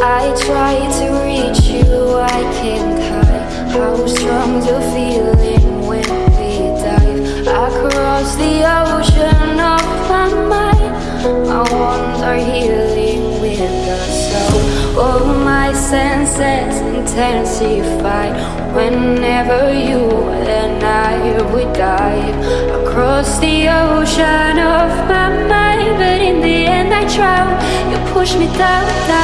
I try to reach you, I can't hide How strong the feeling when we dive Across the ocean of my mind. My I are healing with the soul All my senses intensify Whenever you and I we dive Across the ocean of my mind But in the end I drown You push me down, down